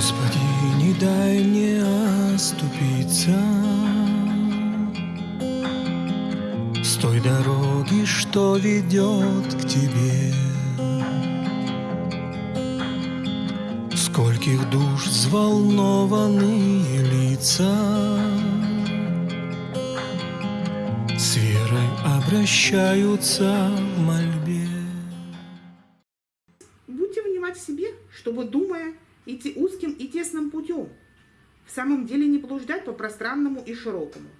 Господи, не дай мне оступиться. С той дороги, что ведет к Тебе. Скольких душ взволнованные лица. С верой обращаются в мольбе и тесным путем, в самом деле не блуждать по пространному и широкому.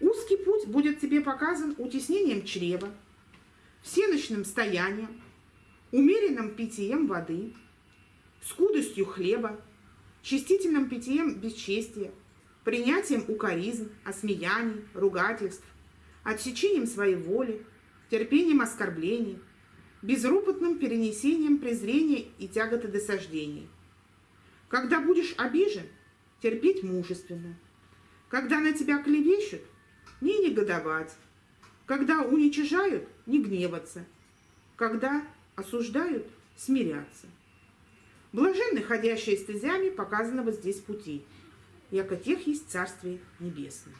Узкий путь будет тебе показан утеснением чрева, всеночным стоянием, умеренным питьем воды, скудостью хлеба, чистительным питьем бесчестия, принятием укоризн, осмеяний, ругательств, отсечением своей воли, терпением оскорблений, безропотным перенесением презрения и тяготы досаждений. Когда будешь обижен, терпеть мужественно. Когда на тебя клевещут, не негодовать. Когда уничижают, не гневаться. Когда осуждают, смиряться. Блаженны, ходящие стезями показанного здесь пути, яко тех есть Царствие Небесное.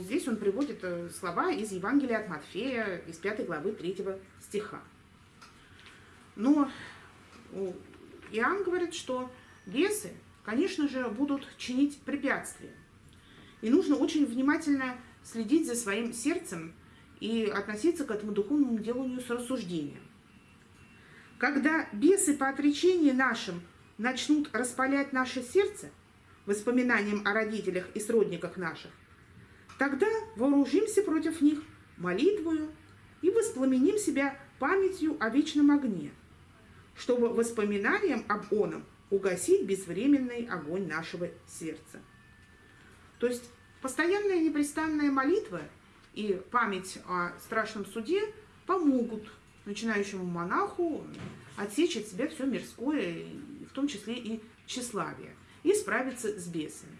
Здесь он приводит э, слова из Евангелия от Матфея, из 5 главы 3 стиха. Но Иоанн говорит, что бесы, конечно же, будут чинить препятствия. И нужно очень внимательно следить за своим сердцем и относиться к этому духовному деланию с рассуждением. Когда бесы по отречении нашим начнут распалять наше сердце воспоминанием о родителях и сродниках наших, Тогда вооружимся против них молитвою и воспламеним себя памятью о вечном огне, чтобы воспоминанием об оном угасить безвременный огонь нашего сердца. То есть постоянная непрестанная молитва и память о страшном суде помогут начинающему монаху отсечь от себя все мирское, в том числе и тщеславие, и справиться с бесами.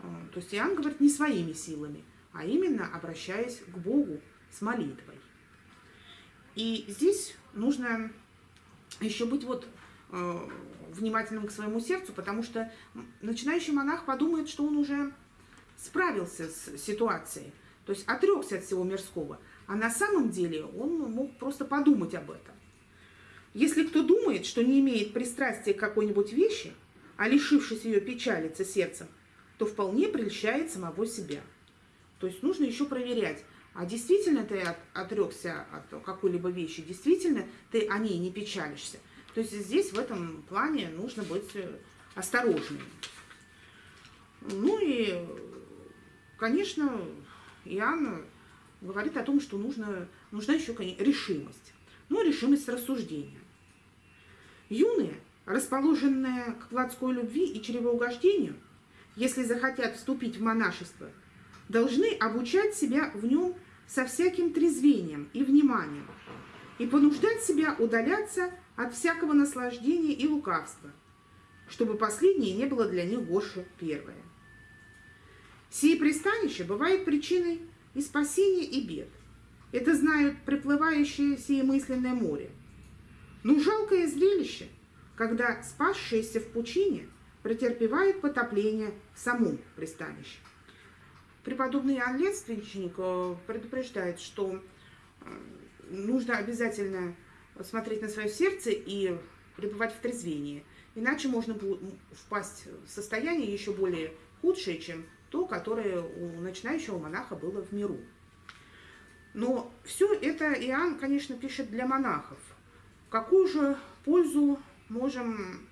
А, то есть Иоанн говорит не своими силами, а именно обращаясь к Богу с молитвой. И здесь нужно еще быть вот э, внимательным к своему сердцу, потому что начинающий монах подумает, что он уже справился с ситуацией, то есть отрекся от всего мирского, а на самом деле он мог просто подумать об этом. Если кто думает, что не имеет пристрастия к какой-нибудь вещи, а лишившись ее печалится сердцем, то вполне прельщает самого себя. То есть нужно еще проверять, а действительно ты от, отрекся от какой-либо вещи, действительно ты о ней не печалишься. То есть здесь в этом плане нужно быть э, осторожным. Ну и, конечно, Иоанн говорит о том, что нужно, нужна еще решимость. Ну, решимость рассуждения. Юные, расположенные к плотской любви и чревоугождению, если захотят вступить в монашество, должны обучать себя в нем со всяким трезвением и вниманием и понуждать себя удаляться от всякого наслаждения и лукавства, чтобы последнее не было для них горше первое. Сие пристанище бывает причиной и спасения, и бед. Это знают приплывающие сие мысленное море. Но жалкое зрелище, когда спасшиеся в пучине – претерпевает потопление в самом пристанище. Преподобный Иоанн Летственничник э, предупреждает, что э, нужно обязательно смотреть на свое сердце и пребывать в трезвении. Иначе можно впасть в состояние еще более худшее, чем то, которое у начинающего монаха было в миру. Но все это Иоанн, конечно, пишет для монахов. Какую же пользу можем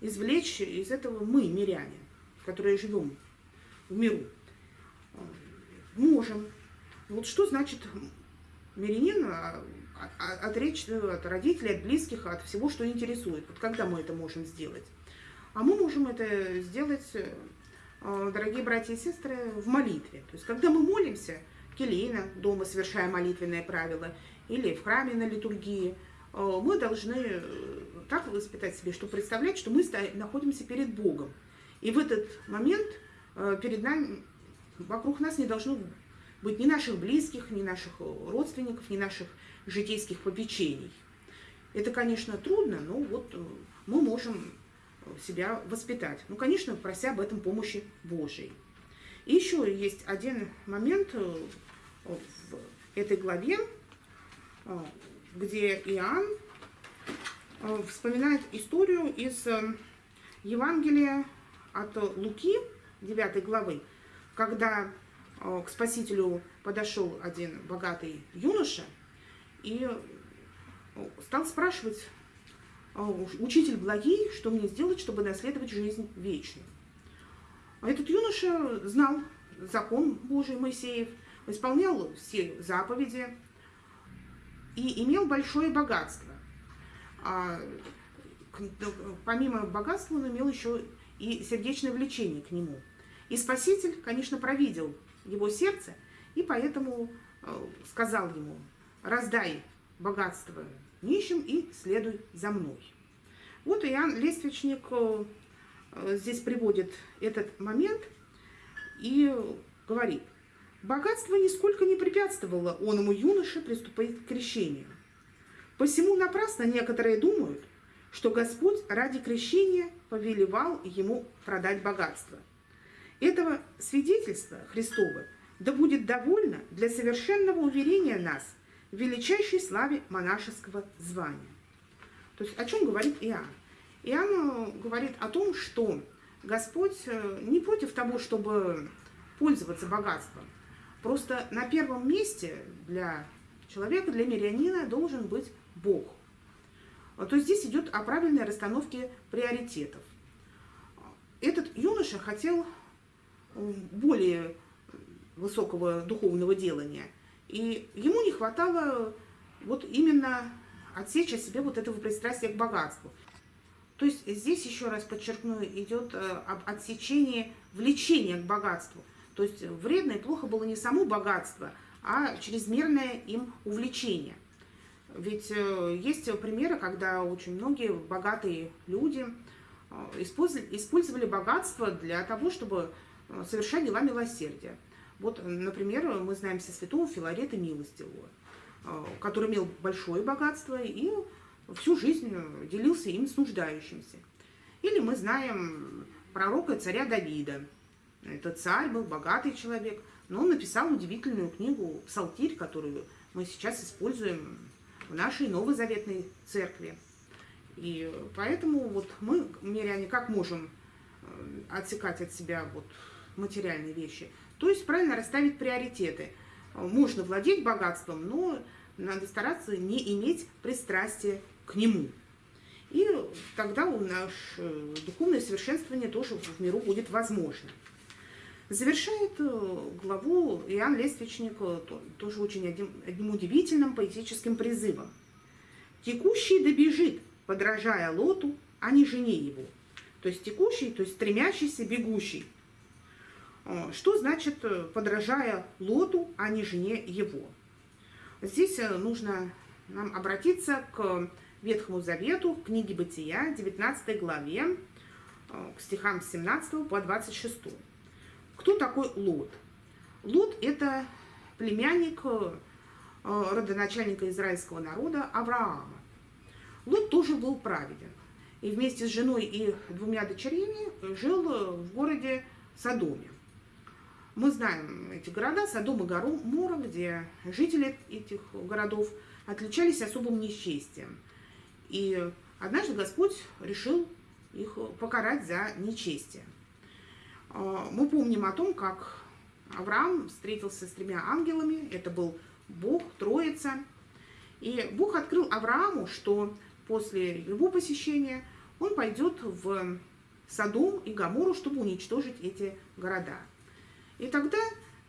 извлечь из этого мы, миряне, которые живем в миру. Можем. Вот что значит мирянин а, а, отречь от родителей, от близких, от всего, что интересует. Вот когда мы это можем сделать? А мы можем это сделать, э, дорогие братья и сестры, в молитве. То есть, когда мы молимся, келейно, дома совершая молитвенное правило, или в храме на литургии, э, мы должны э, так воспитать себе, чтобы представлять, что мы находимся перед Богом. И в этот момент перед нами, вокруг нас не должно быть ни наших близких, ни наших родственников, ни наших житейских попечений. Это, конечно, трудно, но вот э, мы можем себя воспитать. Ну, конечно, прося об этом помощи Божией. И еще есть один момент э, в этой главе, э, где Иоанн вспоминает историю из Евангелия от Луки, 9 главы, когда к Спасителю подошел один богатый юноша и стал спрашивать, «А, учитель благий, что мне сделать, чтобы наследовать жизнь вечную. А этот юноша знал закон Божий Моисеев, исполнял все заповеди и имел большое богатство. А помимо богатства он имел еще и сердечное влечение к нему. И Спаситель, конечно, провидел его сердце, и поэтому э, сказал ему, раздай богатство нищим и следуй за мной. Вот Иоанн Лествичник э, здесь приводит этот момент и говорит, богатство нисколько не препятствовало оному юноше приступить к крещению. Посему напрасно некоторые думают, что Господь ради крещения повелевал ему продать богатство. Этого свидетельства Христова да будет довольно для совершенного уверения нас в величайшей славе монашеского звания. То есть о чем говорит Иоанн? Иоанн э, говорит о том, что Господь э, не против того, чтобы пользоваться богатством. Просто на первом месте для человека, для мирянина должен быть Бог. То есть здесь идет о правильной расстановке приоритетов. Этот юноша хотел более высокого духовного делания – и ему не хватало вот именно отсечь от себя вот этого пристрастия к богатству. То есть здесь, еще раз подчеркну, идет э, об отсечении влечения к богатству. То есть вредно и плохо было не само богатство, а чрезмерное им увлечение. Ведь э, есть примеры, когда очень многие богатые люди э, использовали богатство для того, чтобы совершать дела милосердия. Вот, например, мы знаем со святого Филарета Милостивого, а, который имел большое богатство и всю жизнь делился им с нуждающимся. Или мы знаем пророка царя Давида. Этот царь был богатый человек, но он написал удивительную книгу «Псалтирь», которую мы сейчас используем в нашей новозаветной церкви. И поэтому вот мы, миряне, как можем э, отсекать от себя вот материальные вещи – то есть правильно расставить приоритеты. Можно владеть богатством, но надо стараться не иметь пристрастия к нему. И тогда у нас э, духовное совершенствование тоже в миру будет возможно. Завершает э, главу Иоанн Лествичник э, тоже очень одним, одним удивительным поэтическим призывом. «Текущий добежит, подражая лоту, а не жене его». То есть текущий, то есть стремящийся, бегущий. Э, что значит э, подражая Лоту, а не жене его? Здесь э, нужно нам обратиться к Ветхому Завету, к книге Бытия, 19 главе, к стихам с 17 по 26. Кто такой Лот? Лот – это племянник родоначальника израильского народа Авраама. Лот тоже был праведен. И вместе с женой и двумя дочерями жил в городе Содоме. Мы знаем эти города, Содом и Гоморра, где жители этих городов отличались особым нечестием. И однажды Господь решил их покарать за нечестие. А, мы помним о том, как Авраам встретился с тремя ангелами, это был Бог, Троица. И Бог открыл Аврааму, что после его посещения он пойдет в Содом и Гамору, чтобы уничтожить эти города. И тогда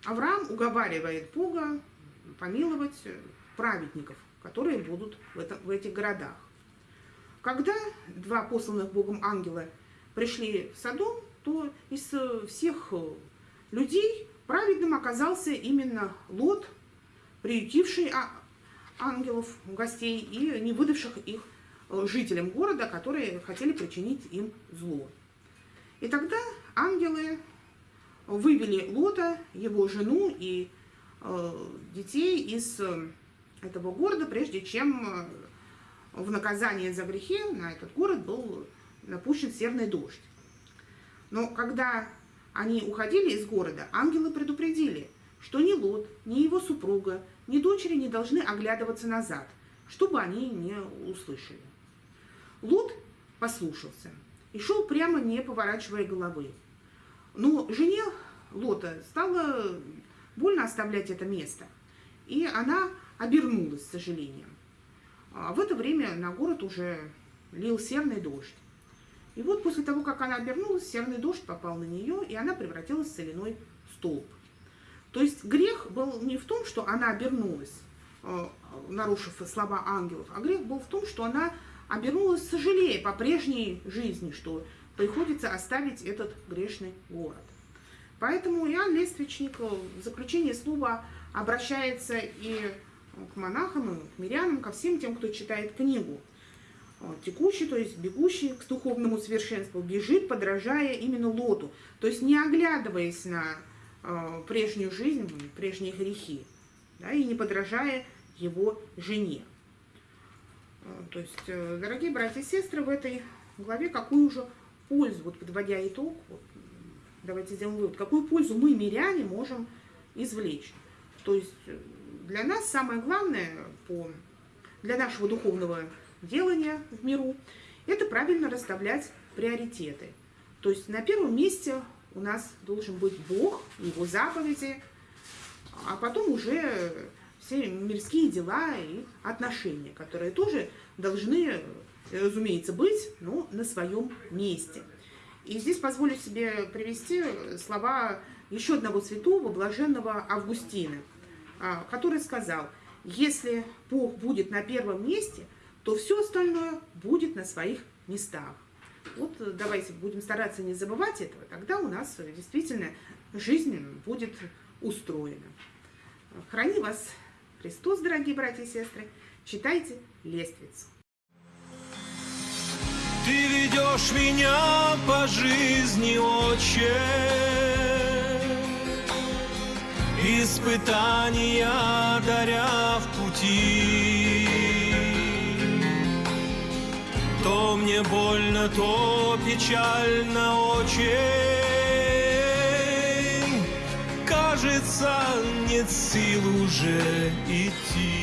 Авраам уговаривает Бога помиловать праведников, которые будут в, этом, в этих городах. Когда два посланных Богом ангела пришли в Содом, то из всех людей праведным оказался именно Лот, приютивший а, ангелов, гостей и не выдавших их жителям города, которые хотели причинить им зло. И тогда ангелы вывели Лота, его жену и э, детей из э, этого города, прежде чем э, в наказание за грехи на этот город был напущен серный дождь. Но когда они уходили из города, ангелы предупредили, что ни Лот, ни его супруга, ни дочери не должны оглядываться назад, чтобы они не услышали. Лот послушался и шел прямо, не поворачивая головы. Но жене Лота стало больно оставлять это место, и она обернулась с сожалением. А в это время на город уже лил серный дождь. И вот после того, как она обернулась, серный дождь попал на нее, и она превратилась в соляной столб. То есть грех был не в том, что она обернулась, э, нарушив слова ангелов, а грех был в том, что она обернулась сожалея по прежней жизни, что приходится оставить этот грешный город. Поэтому Иоанн Лествичник в заключение слова обращается и к монахам, и к мирянам, ко всем тем, кто читает книгу. Текущий, то есть бегущий к духовному совершенству, бежит, подражая именно Лоту, то есть не оглядываясь на э, прежнюю жизнь, прежние грехи, да, и не подражая его жене. То есть, э, дорогие братья и сестры, в этой главе какую же пользу, вот подводя итог, вот, давайте сделаем вывод, какую пользу мы, миряне, можем извлечь. То есть э, для нас самое главное по, для нашего духовного делания в миру это правильно расставлять приоритеты. То есть на первом месте у нас должен быть Бог, Его заповеди, а потом уже все мирские дела и отношения, которые тоже должны, разумеется, быть, но на своем месте. И здесь позволю себе привести слова еще одного святого, блаженного Августина, а, который сказал, если Бог будет на первом месте, то все остальное будет на своих местах. Вот давайте будем стараться не забывать этого, тогда у нас действительно жизнь будет устроена. Храни вас Христос, дорогие братья и сестры, читайте лествицу. Ты ведешь меня по жизни, Отче, Испытания даря в пути. То мне больно, то печально очень кажется, нет сил уже идти.